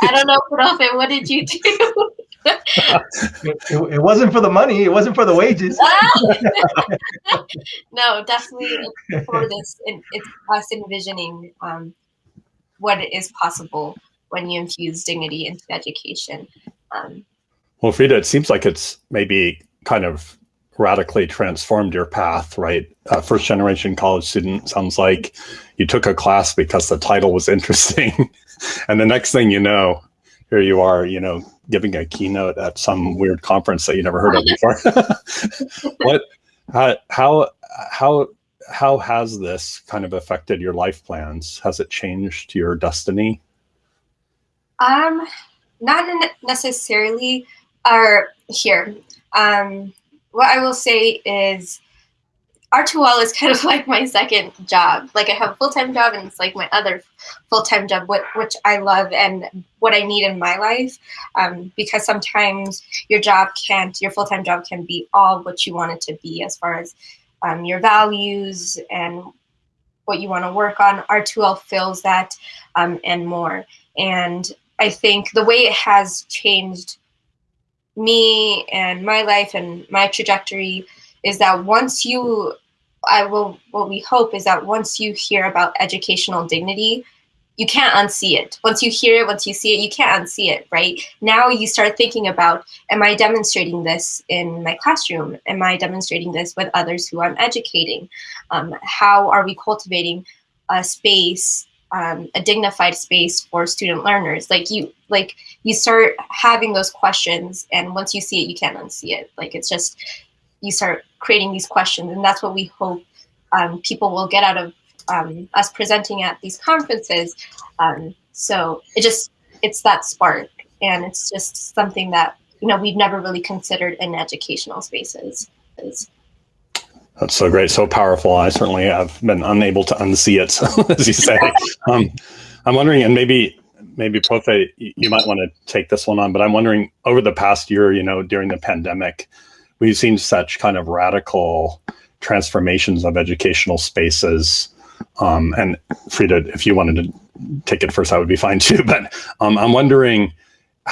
I don't know, Profe, what did you do? it, it, wasn't for the money. It wasn't for the wages. no, definitely for this. It's us envisioning um, what is possible when you infuse dignity into education. Um, well, Frida, it seems like it's maybe kind of radically transformed your path, right? Uh, first generation college student sounds like you took a class because the title was interesting. and the next thing you know, here you are, you know, giving a keynote at some weird conference that you never heard of before. what, how, how, how, how has this kind of affected your life plans? Has it changed your destiny? Um, not necessarily. Or here, um, what I will say is R2L is kind of like my second job. Like I have a full-time job and it's like my other full-time job, which I love and what I need in my life. Um, because sometimes your job can't, your full-time job can be all what you want it to be as far as um, your values and what you want to work on. R2L fills that um, and more. And I think the way it has changed me and my life and my trajectory is that once you I will what we hope is that once you hear about educational dignity, you can't unsee it. Once you hear it, once you see it, you can't unsee it, right? Now you start thinking about, am I demonstrating this in my classroom? Am I demonstrating this with others who I'm educating? Um, how are we cultivating a space um, a dignified space for student learners like you like you start having those questions and once you see it you can't unsee it like it's just you start creating these questions and that's what we hope um, people will get out of um, us presenting at these conferences. Um, so it just, it's that spark and it's just something that, you know, we've never really considered in educational spaces. That's so great, so powerful. I certainly have been unable to unsee it, as you say. Um, I'm wondering, and maybe maybe Profe, you might want to take this one on, but I'm wondering over the past year, you know, during the pandemic, we've seen such kind of radical transformations of educational spaces. Um, and Frida, if you wanted to take it first, that would be fine too. But um, I'm wondering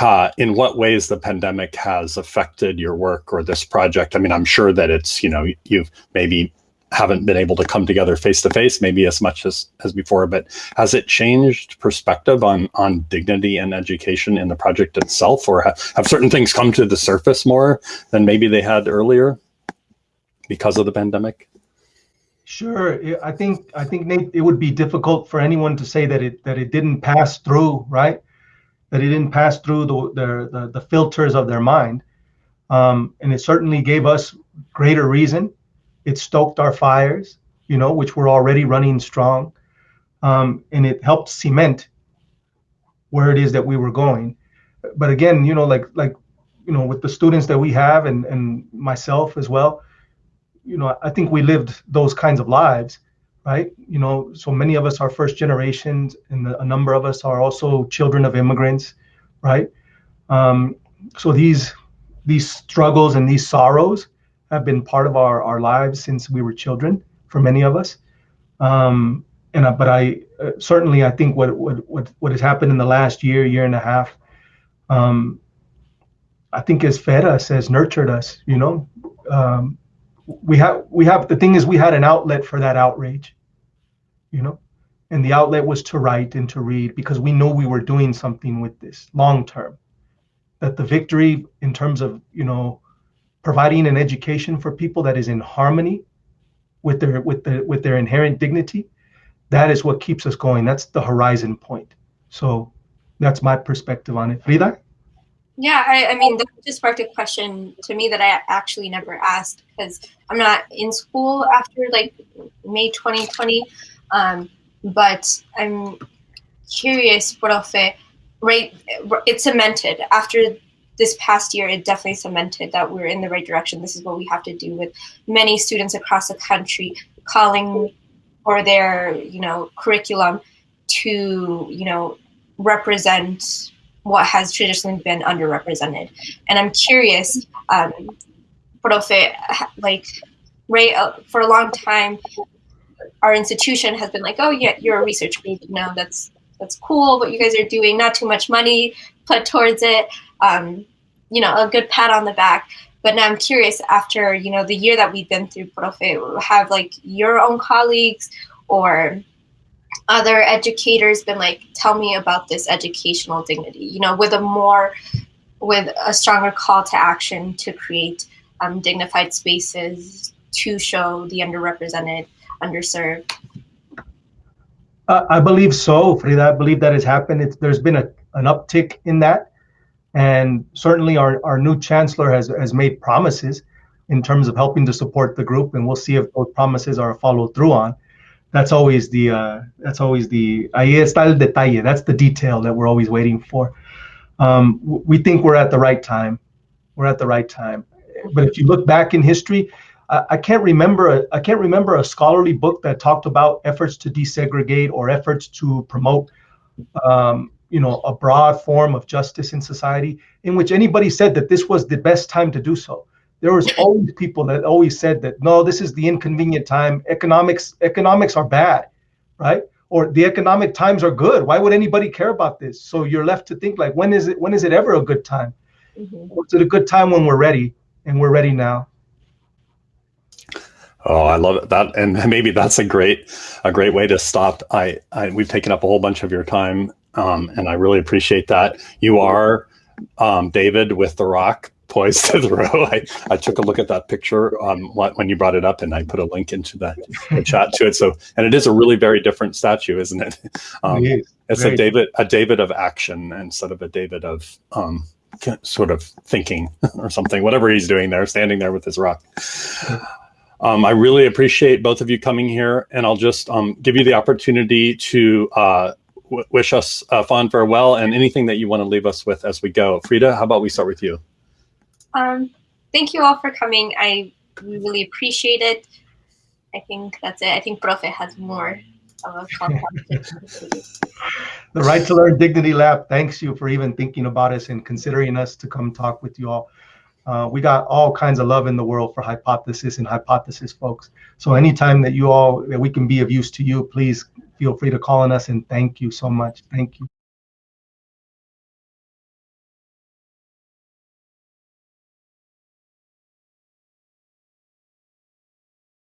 uh, in what ways the pandemic has affected your work or this project. I mean, I'm sure that it's, you know, you've maybe haven't been able to come together face to face maybe as much as, as before, but has it changed perspective on, on dignity and education in the project itself or have, have certain things come to the surface more than maybe they had earlier because of the pandemic? Sure. I think I think Nate, it would be difficult for anyone to say that it that it didn't pass through, right? That it didn't pass through the the, the, the filters of their mind, um, and it certainly gave us greater reason it stoked our fires, you know, which were already running strong. Um, and it helped cement where it is that we were going. But again, you know, like like you know, with the students that we have and and myself as well, you know, I think we lived those kinds of lives, right? You know, so many of us are first generations, and a number of us are also children of immigrants, right? Um, so these these struggles and these sorrows have been part of our, our lives since we were children for many of us. Um, and but I uh, certainly I think what, what what what has happened in the last year, year and a half, um, I think has fed us, has nurtured us. You know, um, we have we have the thing is we had an outlet for that outrage. You know, and the outlet was to write and to read because we know we were doing something with this long term. That the victory in terms of you know providing an education for people that is in harmony with their with the with their inherent dignity that is what keeps us going. That's the horizon point. So that's my perspective on it. Frida? Yeah i, I mean that just sparked a question to me that i actually never asked because i'm not in school after like may 2020 um, but i'm curious profe right it's cemented after this past year, it definitely cemented that we're in the right direction. This is what we have to do with many students across the country calling for their, you know, curriculum to, you know, represent what has traditionally been underrepresented. And I'm curious, um, Profe, like, right, uh, for a long time, our institution has been like, oh yeah, you're a research group. No, that's that's cool what you guys are doing. Not too much money put towards it. Um, you know, a good pat on the back. But now I'm curious after, you know, the year that we've been through, Profe, have like your own colleagues or other educators been like, tell me about this educational dignity, you know, with a more, with a stronger call to action to create um, dignified spaces to show the underrepresented, underserved? Uh, I believe so, Frida. I believe that has happened. It's, there's been a, an uptick in that. And certainly our, our new chancellor has, has made promises in terms of helping to support the group, and we'll see if those promises are followed through on. That's always the uh, that's always the ahí está el detalle. That's the detail that we're always waiting for. Um, we think we're at the right time. We're at the right time. But if you look back in history, I, I can't remember a, I can't remember a scholarly book that talked about efforts to desegregate or efforts to promote um, you know a broad form of justice in society in which anybody said that this was the best time to do so. There was always people that always said that no this is the inconvenient time. Economics economics are bad right? Or the economic times are good. Why would anybody care about this? So you're left to think like when is it when is it ever a good time? Mm-hmm. is it a good time when we're ready and we're ready now? Oh, I love it. That and maybe that's a great a great way to stop. I, I we've taken up a whole bunch of your time um, and I really appreciate that. You are um, David with the rock poised to throw. I, I took a look at that picture um, when you brought it up, and I put a link into the, the chat to it. So, and it is a really very different statue, isn't it? Um, it it's a David, a David of action instead of a David of um, sort of thinking or something. Whatever he's doing there, standing there with his rock. Um, I really appreciate both of you coming here, and I'll just um, give you the opportunity to uh, wish us a fond farewell and anything that you want to leave us with as we go. Frida, how about we start with you? Um, thank you all for coming. I really appreciate it. I think that's it. I think Profe has more of a. The Right to Learn Dignity Lab thanks you for even thinking about us and considering us to come talk with you all. Uh, we got all kinds of love in the world for hypothesis and hypothesis folks. So anytime that you all that we can be of use to you, please feel free to call on us and thank you so much. Thank you.